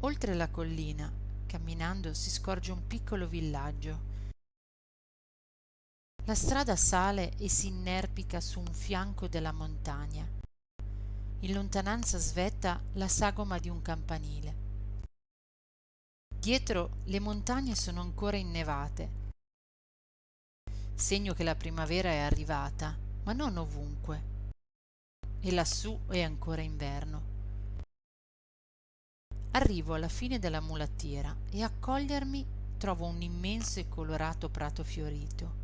oltre la collina camminando si scorge un piccolo villaggio. La strada sale e si inerpica su un fianco della montagna. In lontananza svetta la sagoma di un campanile. Dietro le montagne sono ancora innevate. Segno che la primavera è arrivata ma non ovunque. E lassù è ancora inverno arrivo alla fine della mulattiera e a cogliermi trovo un immenso e colorato prato fiorito.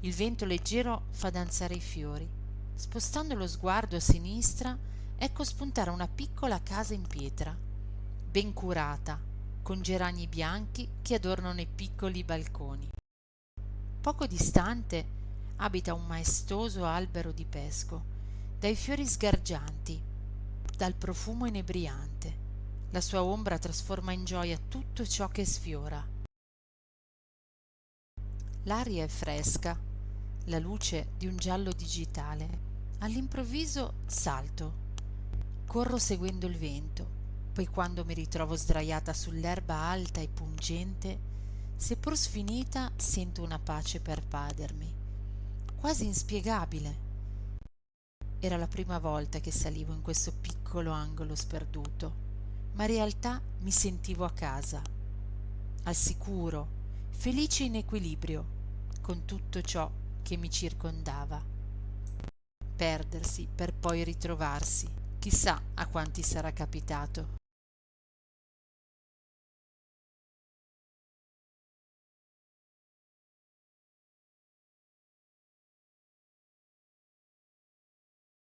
Il vento leggero fa danzare i fiori. Spostando lo sguardo a sinistra ecco spuntare una piccola casa in pietra ben curata con gerani bianchi che adornano i piccoli balconi. Poco distante abita un maestoso albero di pesco dai fiori sgargianti dal profumo inebriante. La sua ombra trasforma in gioia tutto ciò che sfiora. L'aria è fresca la luce di un giallo digitale. All'improvviso salto. Corro seguendo il vento. Poi quando mi ritrovo sdrajata sull'erba alta e pungente seppur sfinita sento una pace pervadermi quasi inspiegabile. Era la prima volta che salivo in questo piccolo angolo sperduto, ma in realtà mi sentivo a casa, al sicuro, felice in equilibrio, con tutto ciò che mi circondava. Perdersi per poi ritrovarsi, chissà a quanti sarà capitato.